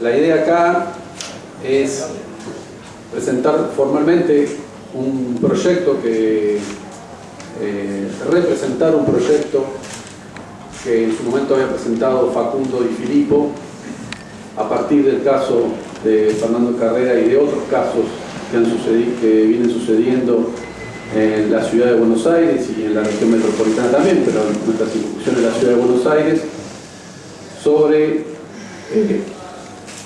La idea acá es presentar formalmente un proyecto que eh, representar un proyecto que en su momento había presentado Facundo Di Filippo a partir del caso de Fernando Carrera y de otros casos que, han sucedido, que vienen sucediendo en la ciudad de Buenos Aires y en la región metropolitana también, pero en nuestra circunscripción de la ciudad de Buenos Aires, sobre eh,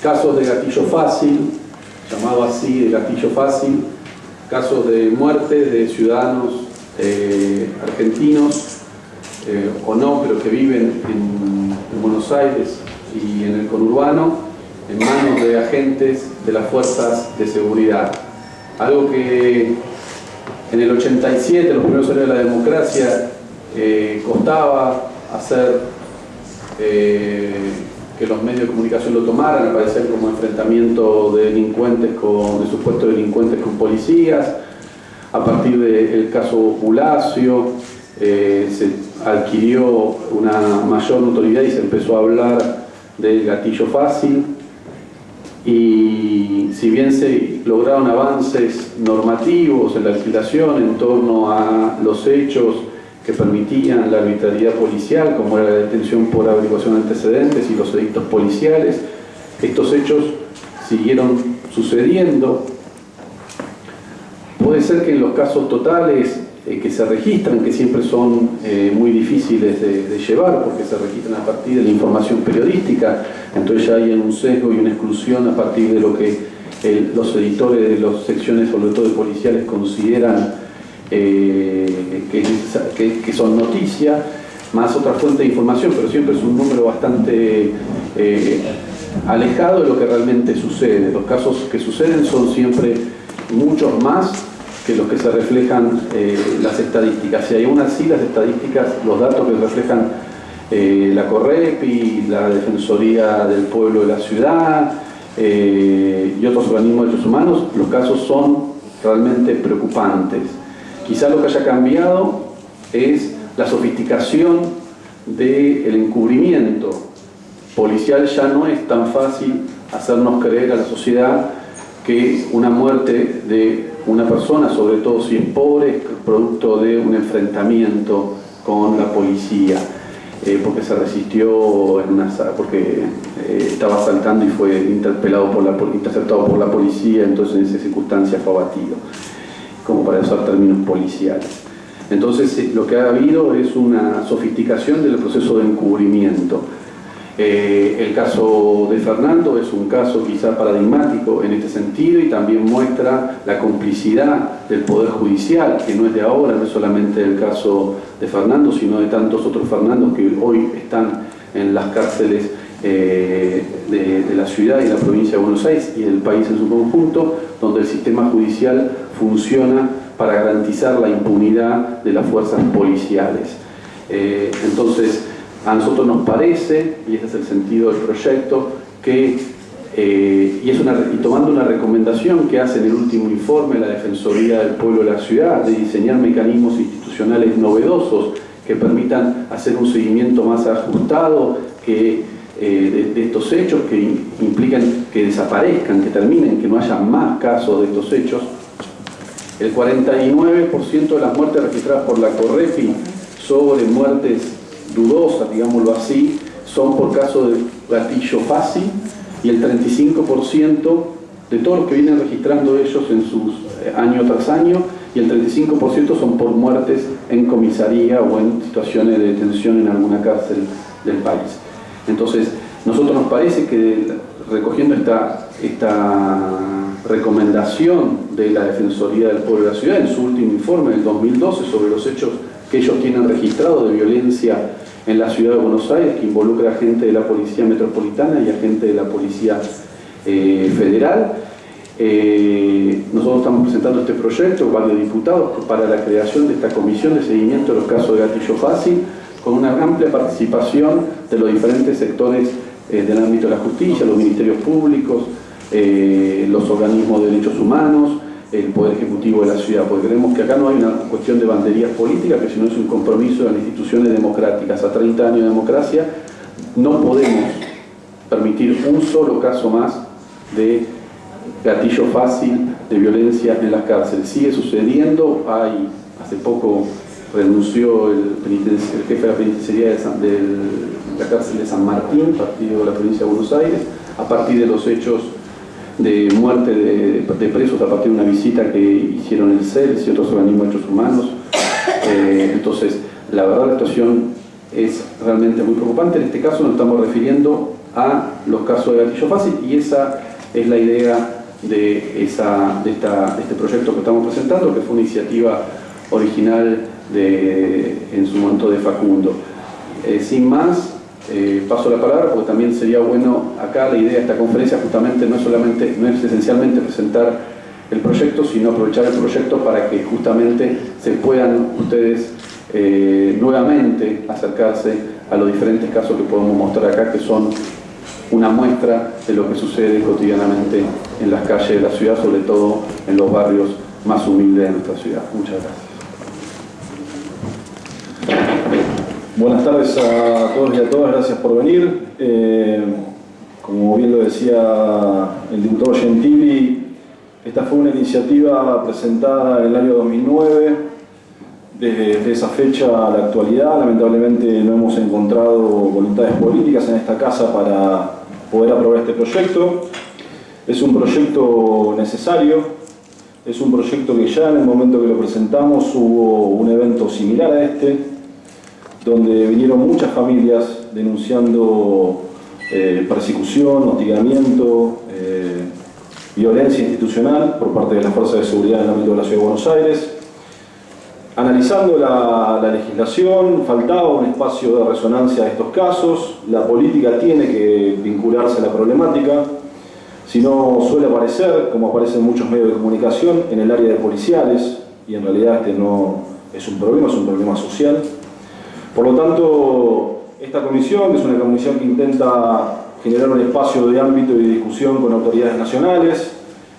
casos de gatillo fácil, llamado así de gatillo fácil, casos de muerte de ciudadanos eh, argentinos eh, o no, pero que viven en, en Buenos Aires y en el conurbano, en manos de agentes de las fuerzas de seguridad. Algo que en el 87, los primeros años de la democracia, eh, costaba hacer que los medios de comunicación lo tomaran, aparecer como enfrentamiento de delincuentes con, de supuestos delincuentes con policías. A partir del caso Bulacio, eh, se adquirió una mayor notoriedad y se empezó a hablar del gatillo fácil y si bien se lograron avances normativos en la legislación en torno a los hechos que permitían la arbitrariedad policial, como era la detención por averiguación de antecedentes y los edictos policiales, estos hechos siguieron sucediendo. Puede ser que en los casos totales eh, que se registran, que siempre son eh, muy difíciles de, llevar porque se registran a partir de la información periodística, entonces ya hay un sesgo y una exclusión a partir de lo que los editores de las secciones, sobre todo de policiales, consideran eh, que, son noticias, más otra fuente de información, pero siempre es un número bastante eh, alejado de lo que realmente sucede. Los casos que suceden son siempre muchos más que los que se reflejan eh, las estadísticas. Y aún así las estadísticas, los datos que reflejan la CORREPI, la Defensoría del Pueblo de la Ciudad y otros organismos de derechos humanos, los casos son realmente preocupantes. Quizá lo que haya cambiado es la sofisticación del encubrimiento policial. Ya no es tan fácil hacernos creer a la sociedad que una muerte de una persona, sobre todo si es pobre, es producto de un enfrentamiento con la policía, eh, porque se resistió, en una, porque eh, estaba saltando y fue interpelado por la, interceptado por la policía, entonces en esa circunstancia fue abatido, como para usar términos policiales. Entonces eh, lo que ha habido es una sofisticación del proceso de encubrimiento. Eh, el caso de Fernando es un caso quizá paradigmático en este sentido y también muestra la complicidad del Poder Judicial, que no es de ahora, no es solamente el caso de Fernando, sino de tantos otros Fernandos que hoy están en las cárceles eh, de, de la ciudad y la provincia de Buenos Aires y del país en su conjunto, donde el sistema judicial funciona para garantizar la impunidad de las fuerzas policiales. Eh, entonces, a nosotros nos parece, y ese es el sentido del proyecto, que, eh, y, es una, y tomando una recomendación que hace en el último informe la Defensoría del Pueblo de la Ciudad, de diseñar mecanismos institucionales novedosos que permitan hacer un seguimiento más ajustado que, eh, de, estos hechos, que implican que desaparezcan, que terminen, que no haya más casos de estos hechos. El 49% de las muertes registradas por la CORREPI sobre muertes dudosas, digámoslo así, son por caso de gatillo fácil y el 35% de todos los que vienen registrando ellos en sus eh, año tras año y el 35% son por muertes en comisaría o en situaciones de detención en alguna cárcel del país. Entonces, nosotros nos parece que recogiendo esta, esta recomendación de la Defensoría del Pueblo de la Ciudad en su último informe del 2012 sobre los hechos que ellos tienen registrado de violencia en la ciudad de Buenos Aires, que involucra a gente de la Policía Metropolitana y a gente de la Policía eh, Federal. Eh, nosotros estamos presentando este proyecto, varios diputados, para la creación de esta comisión de seguimiento de los casos de gatillo fácil, con una amplia participación de los diferentes sectores eh, del ámbito de la justicia, los ministerios públicos, eh, los organismos de derechos humanos, el Poder Ejecutivo de la ciudad, porque creemos que acá no hay una cuestión de banderías políticas, que sino es un compromiso de las instituciones democráticas. A 30 años de democracia no podemos permitir un solo caso más de gatillo fácil de violencia en las cárceles. Sigue sucediendo, hay, hace poco renunció el, jefe de la penitenciaría de, la cárcel de San Martín, partido de la provincia de Buenos Aires, a partir de los hechos de muerte de, presos a partir de una visita que hicieron el CELS y otros organismos de derechos humanos. Eh, entonces, la verdad la situación es realmente muy preocupante. En este caso nos estamos refiriendo a los casos de gatillo fácil y esa es la idea de, esa, de, este proyecto que estamos presentando, que fue una iniciativa original de, en su momento de Facundo. Eh, sin más, eh, paso la palabra porque también sería bueno acá la idea de esta conferencia justamente no es solamente, no es esencialmente presentar el proyecto, sino aprovechar el proyecto para que justamente se puedan ustedes eh, nuevamente acercarse a los diferentes casos que podemos mostrar acá, que son una muestra de lo que sucede cotidianamente en las calles de la ciudad, sobre todo en los barrios más humildes de nuestra ciudad. Muchas gracias. Buenas tardes a todos y a todas, gracias por venir. Eh, como bien lo decía el diputado Gentili, esta fue una iniciativa presentada en el año 2009. Desde esa fecha a la actualidad, lamentablemente no hemos encontrado voluntades políticas en esta casa para poder aprobar este proyecto. Es un proyecto necesario, es un proyecto que ya en el momento que lo presentamos hubo un evento similar a este, donde vinieron muchas familias denunciando eh, persecución, hostigamiento, eh, violencia institucional por parte de las fuerzas de seguridad en el ámbito de la Ciudad de Buenos Aires. Analizando la, la, legislación, faltaba un espacio de resonancia a estos casos, la política tiene que vincularse a la problemática, si no suele aparecer, como aparece en muchos medios de comunicación, en el área de policiales, y en realidad este no es un problema, es un problema social. Por lo tanto, esta comisión, es una comisión que intenta generar un espacio de ámbito y de discusión con autoridades nacionales,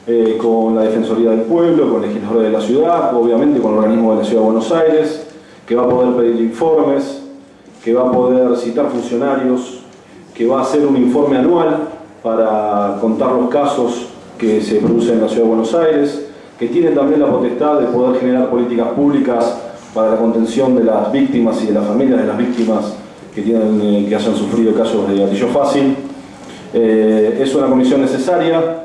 eh, con la Defensoría del Pueblo, con legisladores de la ciudad, obviamente con el organismo de la Ciudad de Buenos Aires, que va a poder pedir informes, que va a poder citar funcionarios, que va a hacer un informe anual para contar los casos que se producen en la Ciudad de Buenos Aires, que tiene también la potestad de poder generar políticas públicas para la contención de las víctimas y de las familias de las víctimas que, tienen, eh, que hayan sufrido casos de gatillo fácil. Eh, es una comisión necesaria.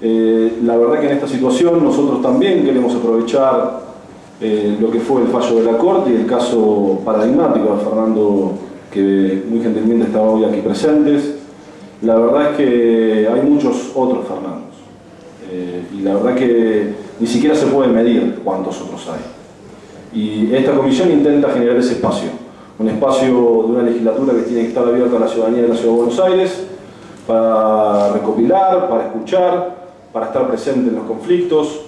Eh, la verdad que en esta situación nosotros también queremos aprovechar lo que fue el fallo de la Corte y el caso paradigmático de Fernando, que muy gentilmente estaba hoy aquí presentes. La verdad es que hay muchos otros Fernandos. y la verdad que ni siquiera se puede medir cuántos otros hay. Y esta comisión intenta generar ese espacio, un espacio de una legislatura que tiene que estar abierta a la ciudadanía de la Ciudad de Buenos Aires para recopilar, para escuchar, para estar presente en los conflictos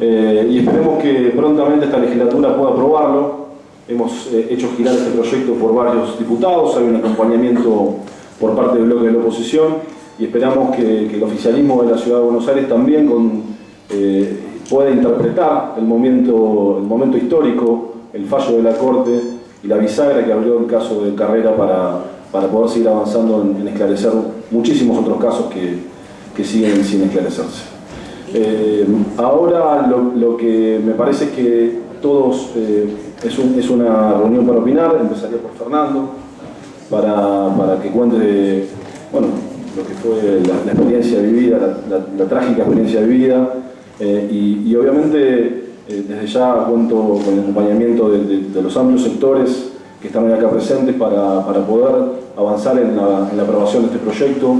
eh, y esperemos que prontamente esta legislatura pueda aprobarlo. Hemos eh, hecho girar este proyecto por varios diputados, hay un acompañamiento por parte del bloque de la oposición y esperamos que, el oficialismo de la Ciudad de Buenos Aires también con eh, puede interpretar el momento, el momento histórico, el fallo de la Corte y la bisagra que abrió el caso de Carrera para, para poder seguir avanzando en, esclarecer muchísimos otros casos que, que siguen sin esclarecerse. Eh, ahora lo, que me parece es que todos, eh, es, un, es, una reunión para opinar, empezaría por Fernando, para, para que cuente bueno, lo que fue la, experiencia vivida, la, la trágica experiencia vivida, eh, y, obviamente eh, desde ya cuento con el acompañamiento de, los amplios sectores que están acá presentes para, para poder avanzar en la, aprobación de este proyecto.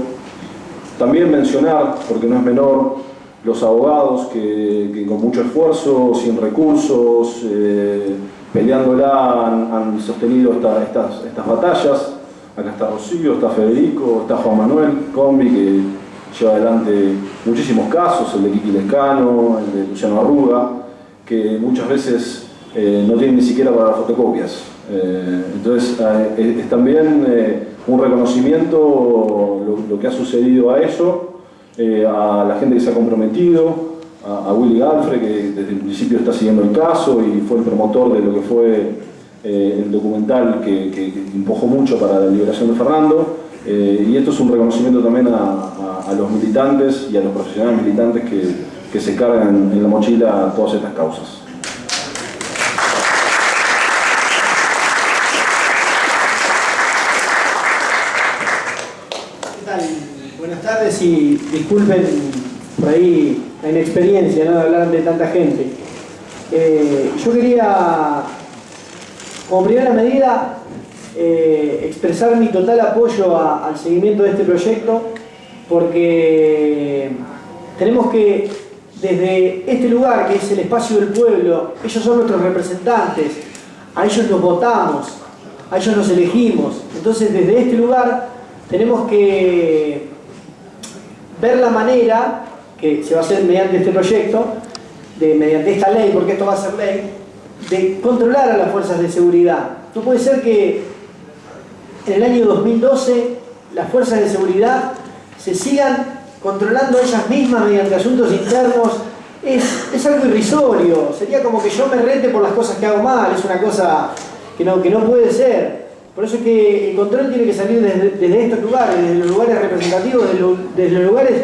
También mencionar, porque no es menor, los abogados que, con mucho esfuerzo, sin recursos, eh, peleándola han, han sostenido estas, estas batallas. Acá está Rocío, está Federico, está Juan Manuel Combi, que lleva adelante muchísimos casos, el de Kiki Lescano, el de Luciano Arruga, que muchas veces eh, no tienen ni siquiera para fotocopias. Eh, entonces eh, es, también un reconocimiento lo, que ha sucedido a eso, a la gente que se ha comprometido, a, Willy Galfre, que desde el principio está siguiendo el caso y fue el promotor de lo que fue el documental que, que, empujó mucho para la liberación de Fernando, Eh, y esto es un reconocimiento también a, los militantes y a los profesionales militantes que, se cargan en la mochila todas estas causas. Buenas tardes y disculpen por ahí la inexperiencia de hablar de tanta gente. Eh, yo quería, como primera medida, eh, expresar mi total apoyo al seguimiento de este proyecto porque tenemos que, desde este lugar que es el espacio del pueblo, ellos son nuestros representantes, a ellos los votamos, a ellos los elegimos. Entonces desde este lugar tenemos que ver la manera, que se va a hacer mediante este proyecto, de, mediante esta ley, porque esto va a ser ley, de controlar a las fuerzas de seguridad. No puede ser que en el año 2012 las fuerzas de seguridad se sigan controlando ellas mismas mediante asuntos internos es, algo irrisorio, sería como que yo me rete por las cosas que hago mal, es una cosa que no, que no puede ser. Por eso es que el control tiene que salir desde, estos lugares, desde los lugares representativos, desde, los lugares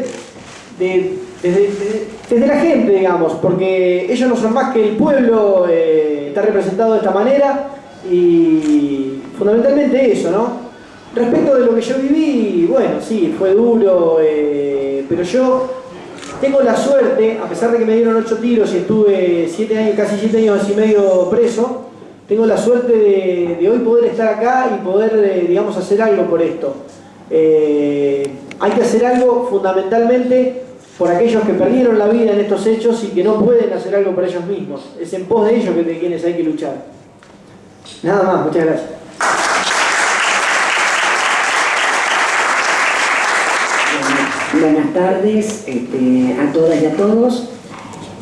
de, desde, la gente, digamos, porque ellos no son más que el pueblo eh, está representado de esta manera y fundamentalmente eso, ¿no? Respecto de lo que yo viví, bueno, sí, fue duro, eh, pero yo tengo la suerte, a pesar de que me dieron ocho tiros y estuve siete años, casi siete años y medio preso, tengo la suerte de, hoy poder estar acá y poder, eh, digamos, hacer algo por esto. Eh, hay que hacer algo fundamentalmente por aquellos que perdieron la vida en estos hechos y que no pueden hacer algo por ellos mismos. Es en pos de ellos que de quienes hay que luchar. Nada más, muchas gracias. Buenas tardes este, a todas y a todos.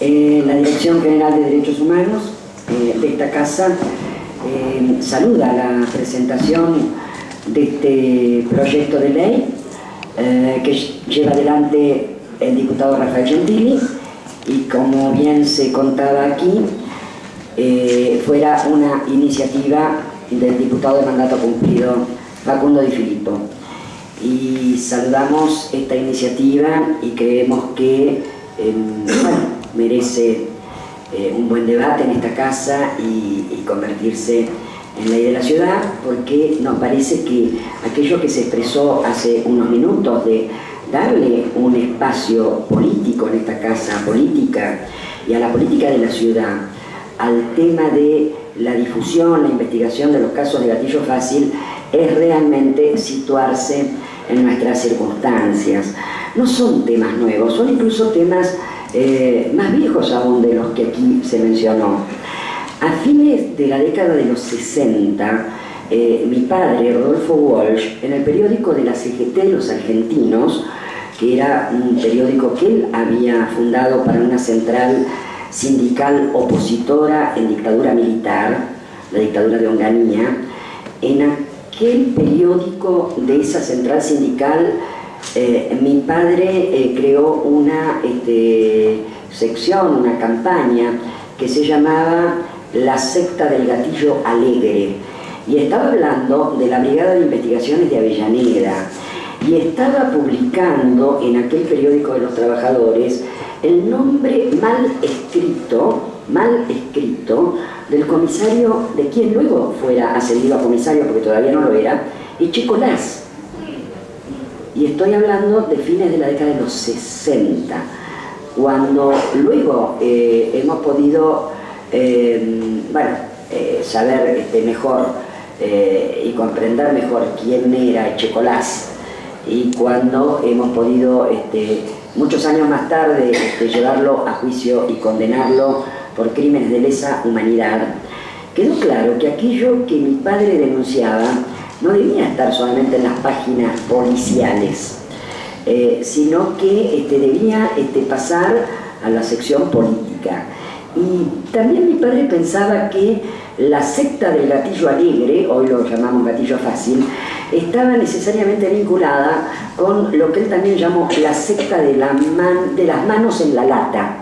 Eh, la Dirección General de Derechos Humanos eh, de esta casa eh, saluda la presentación de este proyecto de ley que lleva adelante el diputado Rafael Gentili y como bien se contaba aquí, fuera una iniciativa del diputado de mandato cumplido Facundo Di Filippo. Y saludamos esta iniciativa y creemos que em, merece eh, un buen debate en esta casa y, y convertirse en ley de la ciudad porque nos parece que aquello que se expresó hace unos minutos de darle un espacio político en esta casa política y a la política de la ciudad al tema de la difusión, la investigación de los casos de gatillo fácil es realmente situarse en nuestras circunstancias. No son temas nuevos, son incluso temas eh, más viejos aún de los que aquí se mencionó. A fines de la década de los 60, eh, mi padre, Rodolfo Walsh, en el periódico de la CGT Los Argentinos, que era un periódico que él había fundado para una central sindical opositora en dictadura militar, la dictadura de Onganía, en aquel periódico de esa central sindical eh, mi padre eh, creó una este, sección, una campaña que se llamaba La secta del gatillo alegre. Y estaba hablando de la Brigada de Investigaciones de Avellaneda. Y estaba publicando en aquel periódico de los trabajadores el nombre mal escrito, mal escrito, del comisario, de quien luego fuera ascendido a comisario, porque todavía no lo era, Echecolás. Y estoy hablando de fines de la década de los 60, cuando luego eh, hemos podido, eh, bueno, eh, saber este, mejor y comprender mejor quién era Echecolás, y cuando hemos podido este, muchos años más tarde este, llevarlo a juicio y condenarlo por crímenes de lesa humanidad, quedó claro que aquello que mi padre denunciaba no debía estar solamente en las páginas policiales, eh, sino que este, debía este, pasar a la sección política. Y también mi padre pensaba que la secta del gatillo alegre, hoy lo llamamos gatillo fácil, estaba necesariamente vinculada con lo que él también llamó la secta de, la de las manos en la lata.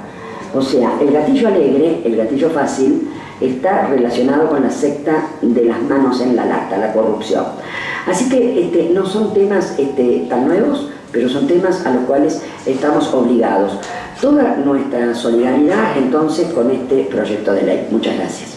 O sea, el gatillo alegre, el gatillo fácil, está relacionado con la secta de las manos en la lata, la corrupción. Así que este, no son temas este, tan nuevos, pero son temas a los cuales estamos obligados. Toda nuestra solidaridad entonces con este proyecto de ley. Muchas gracias.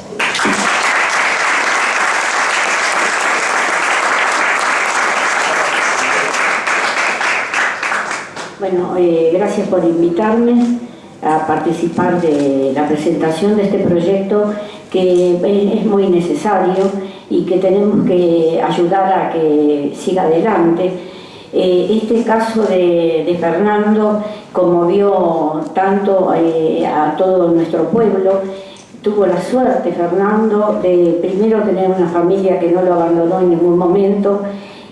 Bueno, eh, gracias por invitarme a participar de la presentación de este proyecto que es muy necesario y que tenemos que ayudar a que siga adelante. Eh, este caso de, Fernando conmovió tanto eh, a todo nuestro pueblo, tuvo la suerte Fernando de primero tener una familia que no lo abandonó en ningún momento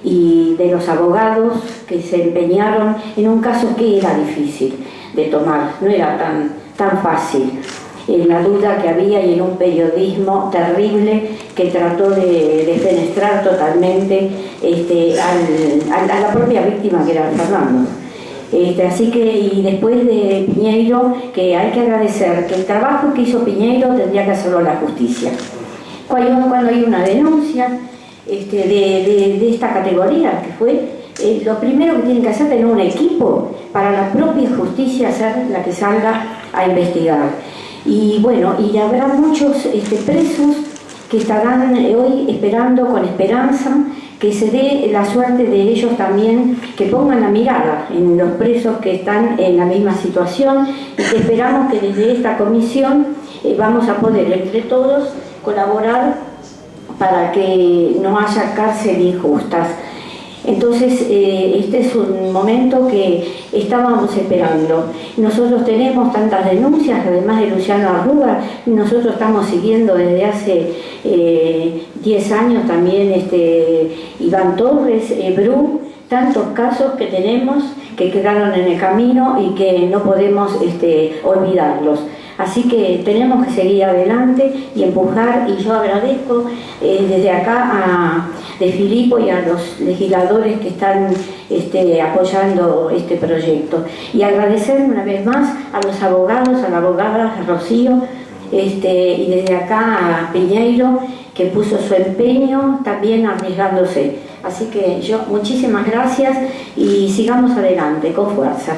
y de los abogados que se empeñaron en un caso que era difícil de tomar, no era tan, tan fácil en la duda que había y en un periodismo terrible que trató de defenestrar totalmente este, a la propia víctima que era Fernando. Este, así que, y después de Piñeiro, que hay que agradecer que el trabajo que hizo Piñeiro tendría que hacerlo la justicia. Cuando, cuando hay una denuncia este, de, esta categoría, que fue eh, lo primero que tienen que hacer es tener un equipo para la propia justicia ser la que salga a investigar. Y bueno, y habrá muchos este, presos que estarán eh, hoy esperando con esperanza que se dé la suerte de ellos también que pongan la mirada en los presos que están en la misma situación y que esperamos que desde esta comisión eh, vamos a poder entre todos colaborar para que no haya cárcel injustas. Entonces, eh, este es un momento que estábamos esperando. Nosotros tenemos tantas denuncias, además de Luciano Arruga, nosotros estamos siguiendo desde hace 10 eh, años también este, Iván Torres, Bru, tantos casos que tenemos que quedaron en el camino y que no podemos este, olvidarlos. Así que tenemos que seguir adelante y empujar y yo agradezco eh, desde acá a de Filipo y a los legisladores que están este, apoyando este proyecto. Y agradecer una vez más a los abogados, a la abogada Rocío, este, y desde acá a Piñeiro, que puso su empeño también arriesgándose. Así que yo muchísimas gracias y sigamos adelante con fuerza.